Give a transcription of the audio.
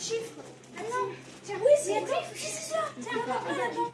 chiffre. Ah non, tiens, oui, c'est un chiffre, c'est ça. Tiens,